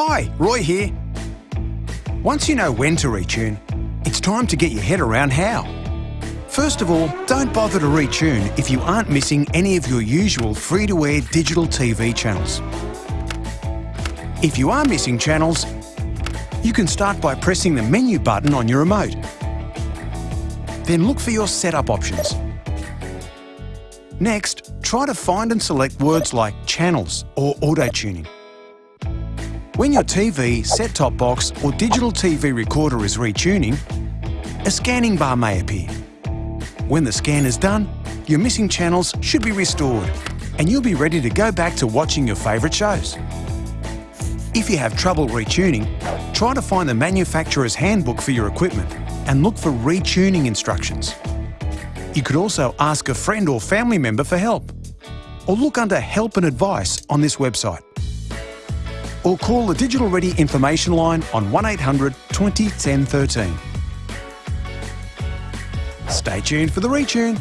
Hi, Roy here. Once you know when to retune, it's time to get your head around how. First of all, don't bother to retune if you aren't missing any of your usual free-to-air digital TV channels. If you are missing channels, you can start by pressing the menu button on your remote. Then look for your setup options. Next, try to find and select words like channels or auto-tuning. When your TV, set-top box or digital TV recorder is retuning, a scanning bar may appear. When the scan is done, your missing channels should be restored and you'll be ready to go back to watching your favourite shows. If you have trouble retuning, try to find the manufacturer's handbook for your equipment and look for retuning instructions. You could also ask a friend or family member for help, or look under Help and Advice on this website. Or call the Digital Ready information line on 1800 20 10 13. Stay tuned for the retune.